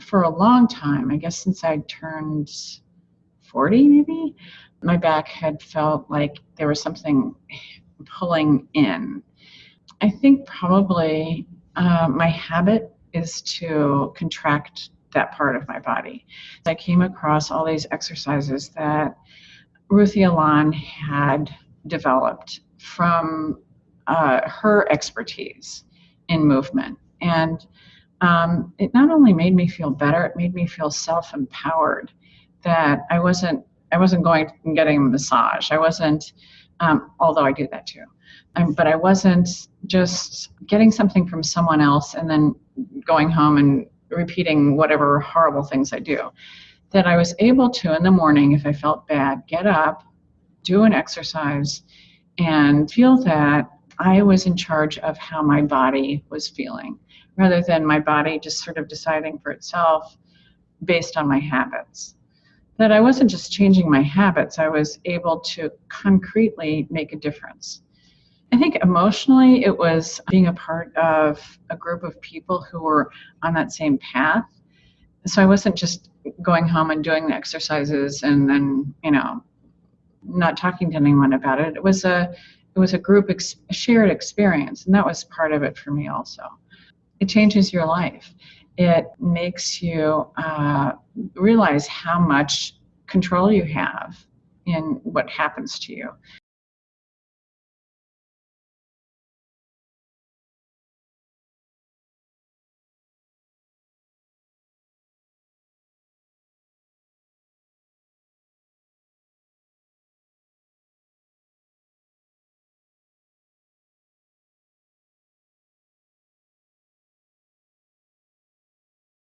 for a long time, I guess since I turned 40 maybe, my back had felt like there was something pulling in. I think probably uh, my habit is to contract that part of my body. I came across all these exercises that Ruthy Alon had developed from uh, her expertise in movement. And um, it not only made me feel better, it made me feel self-empowered that I wasn't I wasn't going and getting a massage. I wasn't, um, although I do that too, um, but I wasn't just getting something from someone else and then going home and repeating whatever horrible things I do. That I was able to, in the morning, if I felt bad, get up, do an exercise, and feel that I was in charge of how my body was feeling, rather than my body just sort of deciding for itself based on my habits. That I wasn't just changing my habits, I was able to concretely make a difference. I think emotionally it was being a part of a group of people who were on that same path. So I wasn't just going home and doing the exercises and then, you know, not talking to anyone about it. It was a it was a group ex- a shared experience and that was part of it for me also. It changes your life. It makes you uh, realize how much control you have in what happens to you